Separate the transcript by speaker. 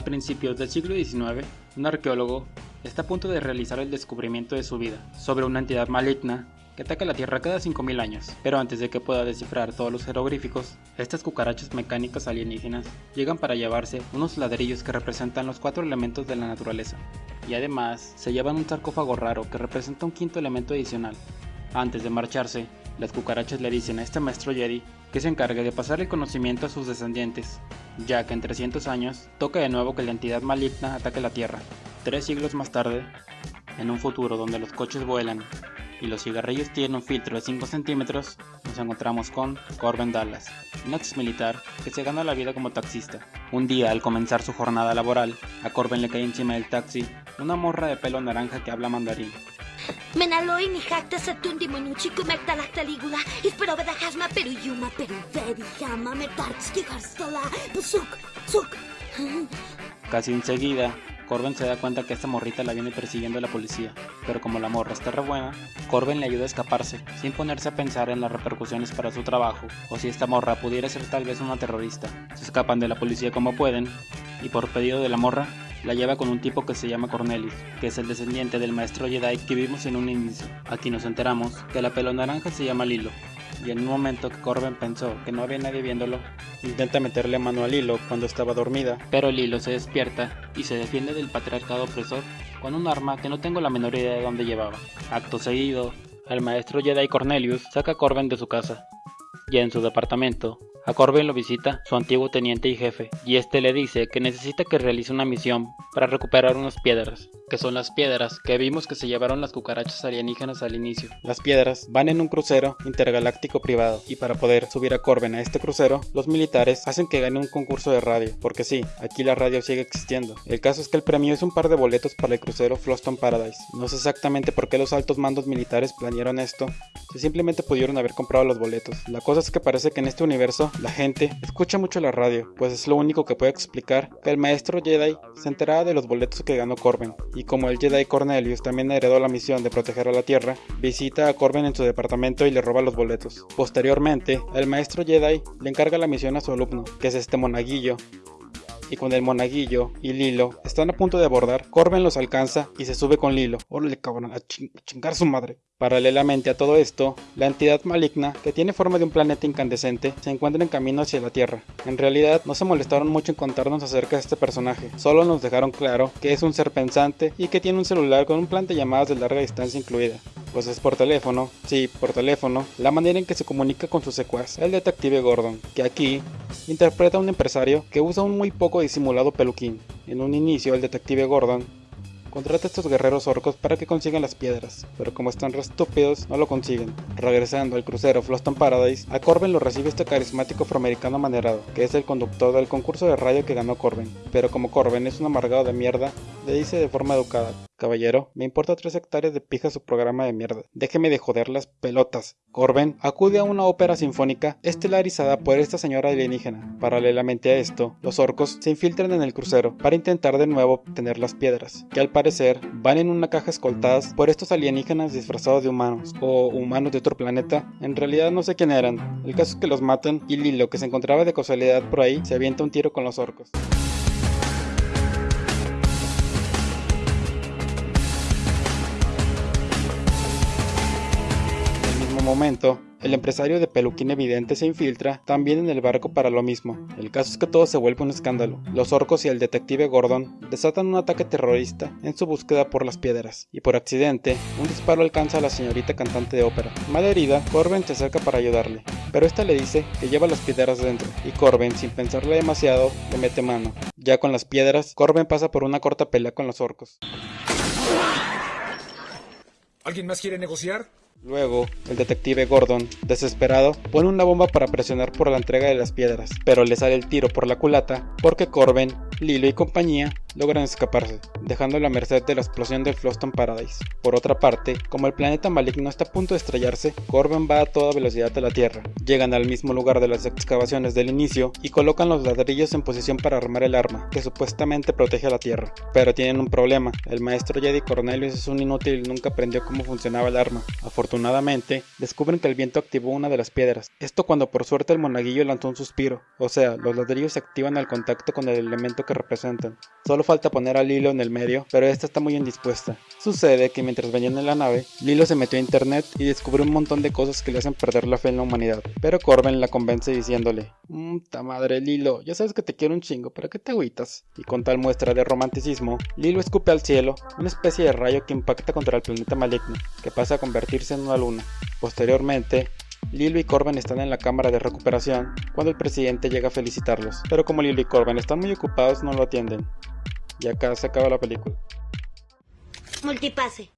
Speaker 1: A principios del siglo XIX, un arqueólogo está a punto de realizar el descubrimiento de su vida sobre una entidad maligna que ataca la Tierra cada 5.000 años, pero antes de que pueda descifrar todos los jeroglíficos, estas cucarachas mecánicas alienígenas llegan para llevarse unos ladrillos que representan los cuatro elementos de la naturaleza, y además se llevan un sarcófago raro que representa un quinto elemento adicional. Antes de marcharse, las cucarachas le dicen a este maestro Jedi que se encargue de pasar el conocimiento a sus descendientes, ya que en 300 años toca de nuevo que la entidad maligna ataque la Tierra. Tres siglos más tarde, en un futuro donde los coches vuelan y los cigarrillos tienen un filtro de 5 centímetros, nos encontramos con Corbin Dallas, un ex militar que se gana la vida como taxista. Un día, al comenzar su jornada laboral, a Corbin le cae encima del taxi una morra de pelo naranja que habla mandarín.
Speaker 2: Menaloi ni taligula, ispero pero yuma pero vedi hama me garstola, pusuk, suk.
Speaker 1: Casi enseguida, Corben se da cuenta que esta morrita la viene persiguiendo la policía, pero como la morra está re buena, Corben le ayuda a escaparse, sin ponerse a pensar en las repercusiones para su trabajo, o si esta morra pudiera ser tal vez una terrorista. Se escapan de la policía como pueden, y por pedido de la morra, la lleva con un tipo que se llama Cornelius, que es el descendiente del maestro Jedi que vimos en un inicio. Aquí nos enteramos que la pelo naranja se llama Lilo, y en un momento que Corben pensó que no había nadie viéndolo, intenta meterle mano a Lilo cuando estaba dormida, pero Lilo se despierta y se defiende del patriarcado opresor con un arma que no tengo la menor idea de dónde llevaba. Acto seguido, el maestro Jedi Cornelius saca a Corben de su casa, y en su departamento, a Corbin lo visita su antiguo teniente y jefe, y este le dice que necesita que realice una misión para recuperar unas piedras, que son las piedras que vimos que se llevaron las cucarachas alienígenas al inicio. Las piedras van en un crucero intergaláctico privado, y para poder subir a Corbin a este crucero, los militares hacen que gane un concurso de radio, porque sí, aquí la radio sigue existiendo. El caso es que el premio es un par de boletos para el crucero Floston Paradise. No sé exactamente por qué los altos mandos militares planearon esto, si simplemente pudieron haber comprado los boletos. La cosa es que parece que en este universo la gente escucha mucho la radio, pues es lo único que puede explicar que el maestro Jedi se enteraba de los boletos que ganó Corbin, y como el Jedi Cornelius también heredó la misión de proteger a la Tierra, visita a Corbin en su departamento y le roba los boletos. Posteriormente, el maestro Jedi le encarga la misión a su alumno, que es este monaguillo, y cuando el monaguillo y Lilo están a punto de abordar, Corbin los alcanza y se sube con Lilo. Órale cabrón, a, a chingar su madre. Paralelamente a todo esto, la entidad maligna, que tiene forma de un planeta incandescente, se encuentra en camino hacia la Tierra. En realidad, no se molestaron mucho en contarnos acerca de este personaje, solo nos dejaron claro que es un ser pensante y que tiene un celular con un plan de llamadas de larga distancia incluida. Pues es por teléfono, sí, por teléfono, la manera en que se comunica con su secuaz, el detective Gordon, que aquí interpreta a un empresario que usa un muy poco disimulado peluquín. En un inicio, el detective Gordon Contrata a estos guerreros orcos para que consigan las piedras, pero como están re estúpidos, no lo consiguen. Regresando al crucero Floston Paradise, a Corbin lo recibe este carismático afroamericano manerado, que es el conductor del concurso de radio que ganó Corbin. Pero como Corbin es un amargado de mierda, le dice de forma educada, Caballero, me importa tres hectáreas de pija su programa de mierda. Déjeme de joder las pelotas. Corben acude a una ópera sinfónica estelarizada por esta señora alienígena. Paralelamente a esto, los orcos se infiltran en el crucero para intentar de nuevo obtener las piedras, que al parecer van en una caja escoltadas por estos alienígenas disfrazados de humanos, o humanos de otro planeta. En realidad no sé quién eran. El caso es que los matan y Lilo, que se encontraba de casualidad por ahí, se avienta un tiro con los orcos. Momento, el empresario de peluquín evidente se infiltra también en el barco para lo mismo. El caso es que todo se vuelve un escándalo. Los orcos y el detective Gordon desatan un ataque terrorista en su búsqueda por las piedras, y por accidente, un disparo alcanza a la señorita cantante de ópera. Malherida, Corbin se acerca para ayudarle, pero esta le dice que lleva las piedras dentro, y Corbin, sin pensarle demasiado, le mete mano. Ya con las piedras, Corbin pasa por una corta pelea con los orcos.
Speaker 3: ¿Alguien más quiere negociar?
Speaker 1: Luego, el detective Gordon, desesperado, pone una bomba para presionar por la entrega de las piedras, pero le sale el tiro por la culata porque Corben, Lilo y compañía logran escaparse, dejándolo a merced de la explosión del Floston Paradise. Por otra parte, como el planeta maligno está a punto de estrellarse, Corben va a toda velocidad a la Tierra. Llegan al mismo lugar de las excavaciones del inicio y colocan los ladrillos en posición para armar el arma, que supuestamente protege a la Tierra. Pero tienen un problema, el maestro Jedi Cornelius es un inútil y nunca aprendió cómo funcionaba el arma. Descubren que el viento activó una de las piedras. Esto cuando por suerte el monaguillo lanzó un suspiro, o sea, los ladrillos se activan al contacto con el elemento que representan. Solo falta poner a Lilo en el medio, pero esta está muy indispuesta. Sucede que mientras venían en la nave, Lilo se metió a internet y descubrió un montón de cosas que le hacen perder la fe en la humanidad. Pero Corben la convence diciéndole, ta madre Lilo, ya sabes que te quiero un chingo, ¿para qué te agüitas? Y con tal muestra de romanticismo, Lilo escupe al cielo una especie de rayo que impacta contra el planeta maligno, que pasa a convertirse en una luna. Posteriormente, Lilo y Corben están en la cámara de recuperación cuando el presidente llega a felicitarlos, pero como Lilo y Corben están muy ocupados no lo atienden. Y acá se acaba la película.
Speaker 2: Multipase.